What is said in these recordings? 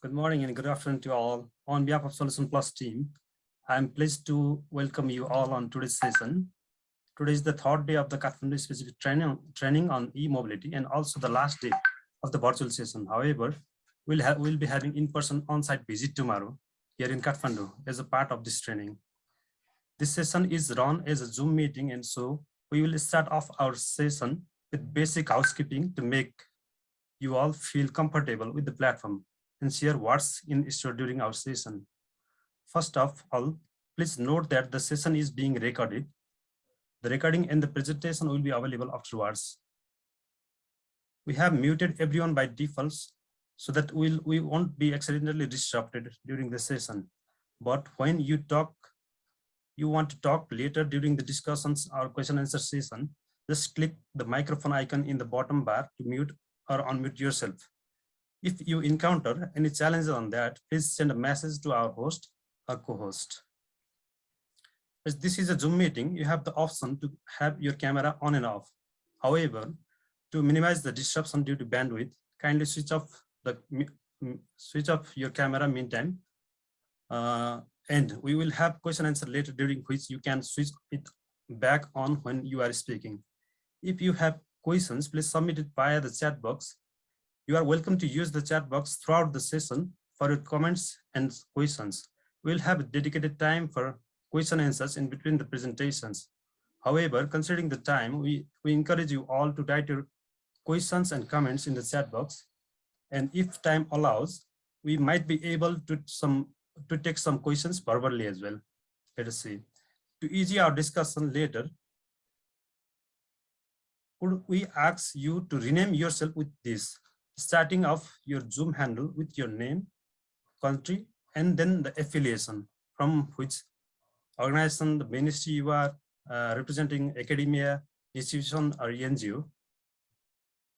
Good morning and good afternoon to all. On behalf of Solution Plus team, I'm pleased to welcome you all on today's session. Today is the third day of the Kathmandu specific training, training on e-mobility and also the last day of the virtual session. However, we'll, we'll be having in-person on-site visit tomorrow here in Kathmandu as a part of this training. This session is run as a Zoom meeting and so we will start off our session with basic housekeeping to make you all feel comfortable with the platform and share what's in store during our session. First of all, please note that the session is being recorded. The recording and the presentation will be available afterwards. We have muted everyone by default so that we'll, we won't be accidentally disrupted during the session. But when you talk, you want to talk later during the discussions or question answer session, just click the microphone icon in the bottom bar to mute or unmute yourself. If you encounter any challenges on that, please send a message to our host or co-host. As this is a Zoom meeting, you have the option to have your camera on and off. However, to minimize the disruption due to bandwidth, kindly switch off the switch off your camera meantime. Uh, and we will have question answer later during which you can switch it back on when you are speaking. If you have questions, please submit it via the chat box. You are welcome to use the chat box throughout the session for your comments and questions. We'll have dedicated time for question answers in between the presentations. However, considering the time, we, we encourage you all to write your questions and comments in the chat box. And if time allows, we might be able to some to take some questions verbally as well. Let us see. To ease our discussion later, could we ask you to rename yourself with this, starting off your Zoom handle with your name, country, and then the affiliation from which organization, the ministry you are uh, representing, academia, institution, or NGO.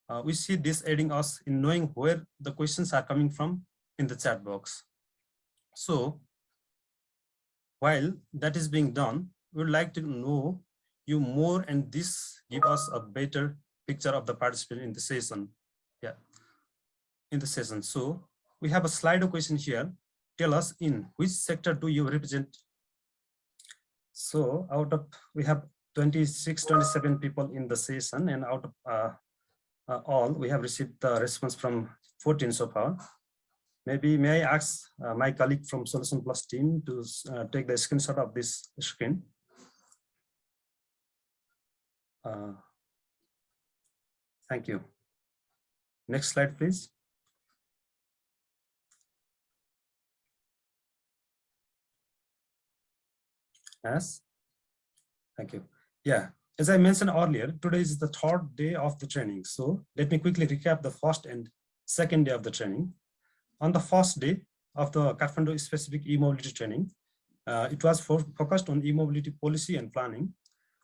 Uh, we see this aiding us in knowing where the questions are coming from in the chat box. So while that is being done, we would like to know you more and this give us a better picture of the participant in the session. In the session. So we have a slide question here. Tell us in which sector do you represent? So out of, we have 26, 27 people in the session and out of uh, uh, all, we have received the response from 14 so far. Maybe may I ask uh, my colleague from Solution Plus team to uh, take the screenshot of this screen. Uh, thank you. Next slide, please. Yes. Thank you. Yeah, as I mentioned earlier, today is the third day of the training. So let me quickly recap the first and second day of the training. On the first day of the Kathmandu specific e-mobility training, uh, it was for, focused on e-mobility policy and planning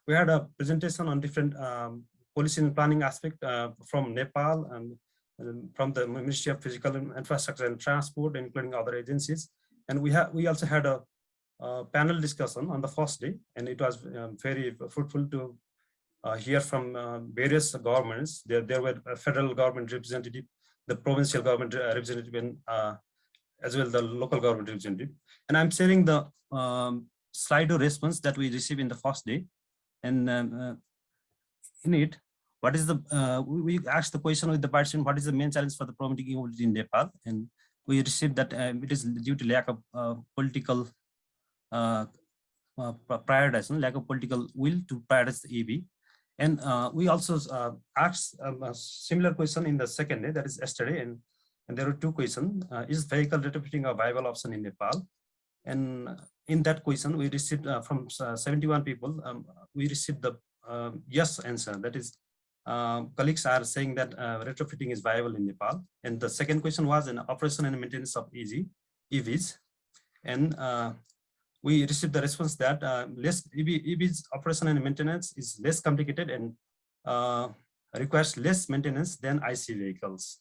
we had a presentation on different um, policy and planning aspect uh, from Nepal and, and, from the Ministry of Physical Infrastructure and Transport, including other agencies. And we have we also had a, a, panel discussion on the first day, and it was um, very fruitful to uh, hear from uh, various governments. There, there were a federal government representative, the provincial government uh, representative, and uh, as well the local government representative. And I'm sharing the um, Slido response that we received in the first day and um, uh, in it what is the uh, we asked the question with the participant what is the main challenge for the promoting mobility in nepal and we received that uh, it is due to lack of uh, political uh, uh, prioritization lack of political will to prioritize ev and we also asked um, a similar question in the second day that is yesterday and and there were two questions is vehicle retrofitting a viable option in nepal and in that question, we received uh, from uh, 71 people, um, we received the uh, yes answer. That is, um, colleagues are saying that uh, retrofitting is viable in Nepal. And the second question was an operation and maintenance of EV, EVs. And uh, we received the response that uh, less EV, EVs operation and maintenance is less complicated and requires less maintenance than IC vehicles.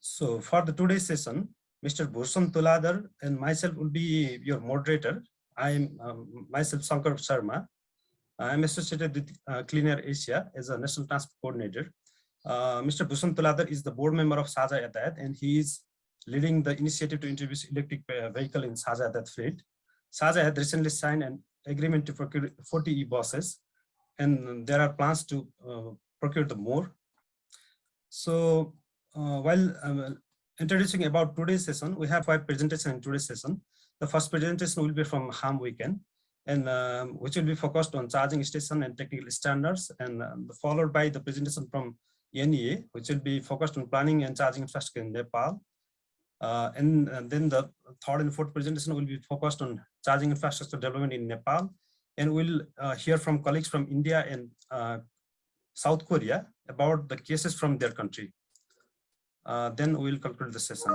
So for the today's session, Mr. Bhushan Tuladhar and myself will be your moderator. I am um, myself Sankar Sharma. I am associated with uh, Clean Air Asia as a national transport coordinator. Uh, Mr. Bhushan Tuladhar is the board member of Sajha Yatayat and he is leading the initiative to introduce electric uh, vehicle in Sajha that fleet. Sajha had recently signed an agreement to procure 40 e-buses, and there are plans to uh, procure the more. So uh, while um, introducing about today's session, we have five presentations in today's session. The first presentation will be from Ham Weekend, and um, which will be focused on charging station and technical standards, and um, followed by the presentation from NEA, which will be focused on planning and charging infrastructure in Nepal. Uh, and, and, then the third and fourth presentation will be focused on charging infrastructure development in Nepal. And we'll uh, hear from colleagues from India and uh, South Korea about the cases from their country. Uh, then we'll conclude the session.